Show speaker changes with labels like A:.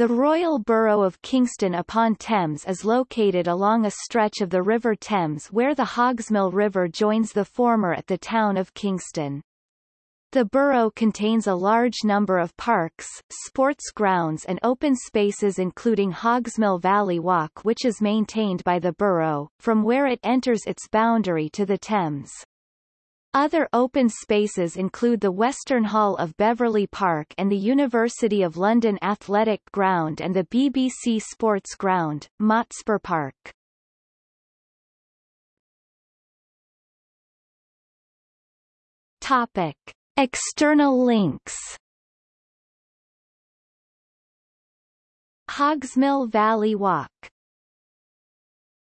A: The Royal Borough of Kingston upon Thames is located along a stretch of the River Thames where the Hogsmill River joins the former at the town of Kingston. The borough contains a large number of parks, sports grounds and open spaces including Hogsmill Valley Walk which is maintained by the borough, from where it enters its boundary to the Thames. Other open spaces include the Western Hall of Beverley Park and the University of London Athletic Ground and the BBC Sports Ground, Motspur Park. Topic. External links Hogsmill Valley Walk